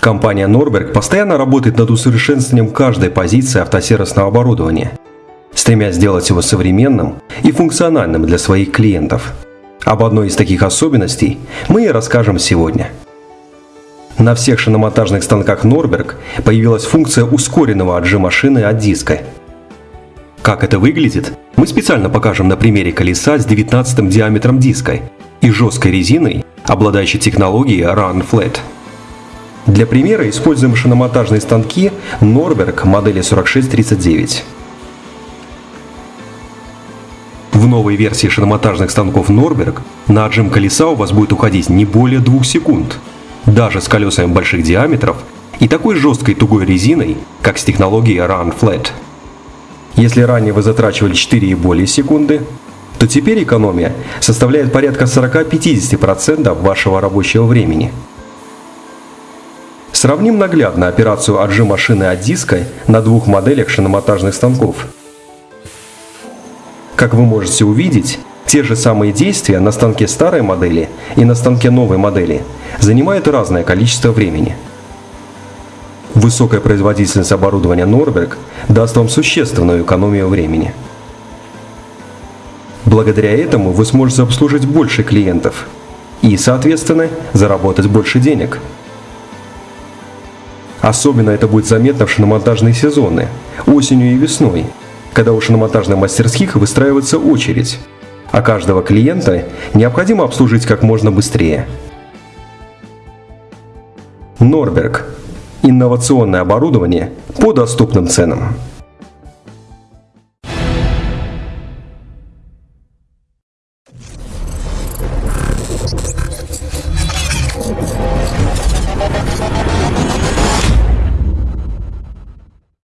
Компания Norberg постоянно работает над усовершенствованием каждой позиции автосервисного оборудования, стремясь сделать его современным и функциональным для своих клиентов. Об одной из таких особенностей мы и расскажем сегодня. На всех шиномонтажных станках Norberg появилась функция ускоренного отжима шины от диска. Как это выглядит, мы специально покажем на примере колеса с 19 диаметром диска и жесткой резиной, обладающей технологией Run Flat. Для примера используем шиномонтажные станки Norberg модели 4639. В новой версии шиномонтажных станков Norberg на отжим колеса у вас будет уходить не более 2 секунд, даже с колесами больших диаметров и такой жесткой тугой резиной, как с технологией Run Flat. Если ранее вы затрачивали 4 и более секунды, то теперь экономия составляет порядка 40-50% вашего рабочего времени – Сравним наглядно операцию отжима шины от диска на двух моделях шиномонтажных станков. Как вы можете увидеть, те же самые действия на станке старой модели и на станке новой модели занимают разное количество времени. Высокая производительность оборудования Norberg даст вам существенную экономию времени. Благодаря этому вы сможете обслужить больше клиентов и, соответственно, заработать больше денег – Особенно это будет заметно в шиномонтажные сезоны, осенью и весной, когда у шиномонтажных мастерских выстраивается очередь, а каждого клиента необходимо обслужить как можно быстрее. Норберг. Инновационное оборудование по доступным ценам.